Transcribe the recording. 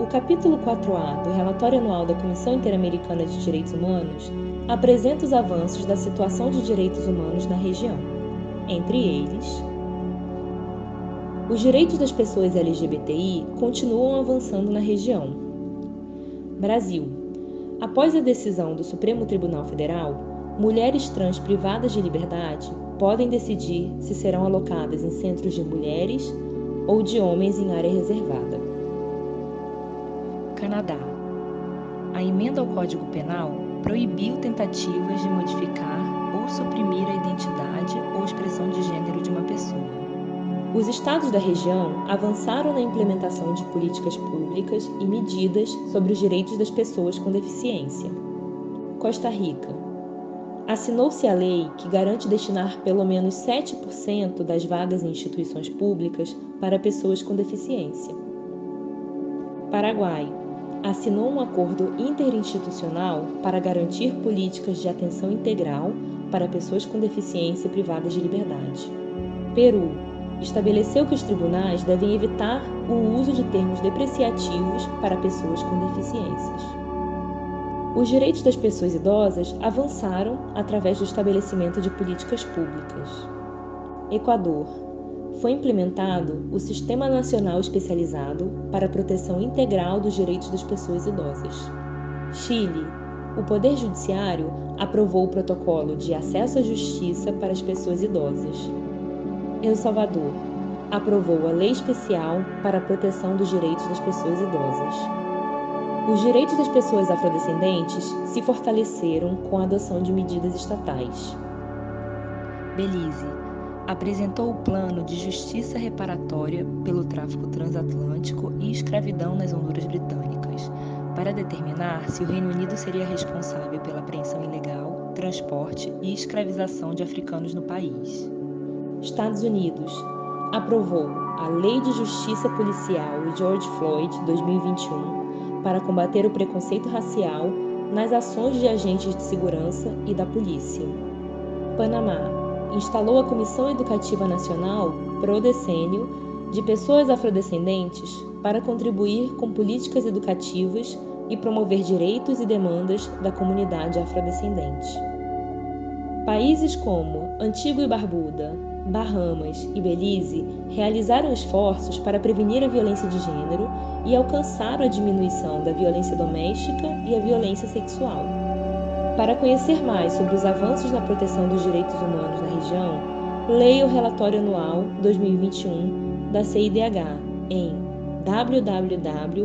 O capítulo 4A do relatório anual da Comissão Interamericana de Direitos Humanos apresenta os avanços da situação de direitos humanos na região. Entre eles, os direitos das pessoas LGBTI continuam avançando na região. Brasil. Após a decisão do Supremo Tribunal Federal, mulheres trans privadas de liberdade podem decidir se serão alocadas em centros de mulheres ou de homens em área reservada. Canadá. A emenda ao Código Penal proibiu tentativas de modificar ou suprimir a identidade ou expressão de gênero de uma pessoa. Os estados da região avançaram na implementação de políticas públicas e medidas sobre os direitos das pessoas com deficiência. Costa Rica. Assinou-se a lei que garante destinar pelo menos 7% das vagas em instituições públicas para pessoas com deficiência. Paraguai assinou um acordo interinstitucional para garantir políticas de atenção integral para pessoas com deficiência privadas de liberdade. Peru estabeleceu que os tribunais devem evitar o uso de termos depreciativos para pessoas com deficiências. Os direitos das pessoas idosas avançaram através do estabelecimento de políticas públicas. Equador foi implementado o Sistema Nacional Especializado para a Proteção Integral dos Direitos das Pessoas Idosas. Chile. O Poder Judiciário aprovou o Protocolo de Acesso à Justiça para as Pessoas Idosas. El Salvador. Aprovou a Lei Especial para a Proteção dos Direitos das Pessoas Idosas. Os direitos das pessoas afrodescendentes se fortaleceram com a adoção de medidas estatais. Belize apresentou o plano de justiça reparatória pelo tráfico transatlântico e escravidão nas Honduras Britânicas, para determinar se o Reino Unido seria responsável pela apreensão ilegal, transporte e escravização de africanos no país. Estados Unidos aprovou a Lei de Justiça Policial George Floyd 2021 para combater o preconceito racial nas ações de agentes de segurança e da polícia. Panamá instalou a Comissão Educativa Nacional, Prodecênio, de pessoas afrodescendentes para contribuir com políticas educativas e promover direitos e demandas da comunidade afrodescendente. Países como Antigua e Barbuda, Bahamas e Belize realizaram esforços para prevenir a violência de gênero e alcançaram a diminuição da violência doméstica e a violência sexual. Para conhecer mais sobre os avanços na proteção dos direitos humanos na região, leia o relatório anual 2021 da CIDH em www.cidh.org.